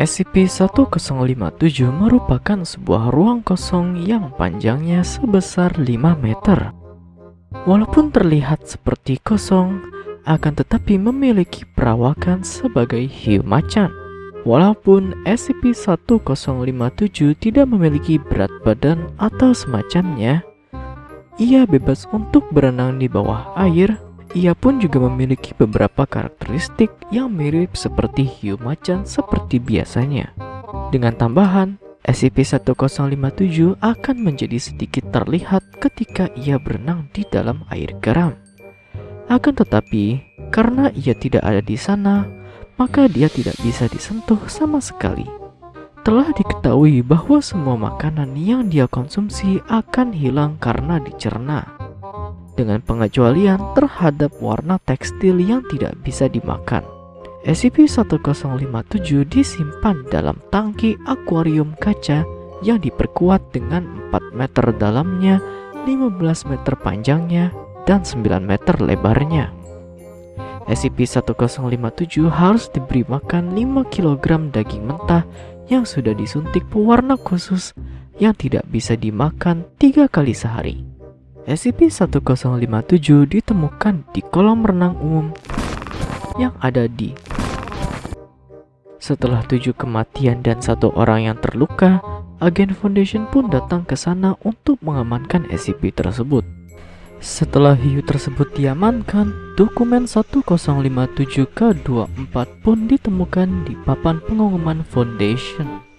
SCP-1057 merupakan sebuah ruang kosong yang panjangnya sebesar 5 meter. Walaupun terlihat seperti kosong, akan tetapi memiliki perawakan sebagai hiu macan. Walaupun SCP-1057 tidak memiliki berat badan atau semacamnya, ia bebas untuk berenang di bawah air ia pun juga memiliki beberapa karakteristik yang mirip seperti hiu macan seperti biasanya. Dengan tambahan, SCP-1057 akan menjadi sedikit terlihat ketika ia berenang di dalam air garam. Akan tetapi, karena ia tidak ada di sana, maka dia tidak bisa disentuh sama sekali. Telah diketahui bahwa semua makanan yang dia konsumsi akan hilang karena dicerna dengan pengecualian terhadap warna tekstil yang tidak bisa dimakan. SCP-1057 disimpan dalam tangki akuarium kaca yang diperkuat dengan 4 meter dalamnya, 15 meter panjangnya, dan 9 meter lebarnya. SCP-1057 harus diberi makan 5 kg daging mentah yang sudah disuntik pewarna khusus yang tidak bisa dimakan tiga kali sehari. SCP-1057 ditemukan di kolam renang umum yang ada di setelah tujuh kematian dan satu orang yang terluka, agen Foundation pun datang ke sana untuk mengamankan SCP tersebut. Setelah hiu tersebut diamankan, dokumen 1057 K24 pun ditemukan di papan pengumuman Foundation.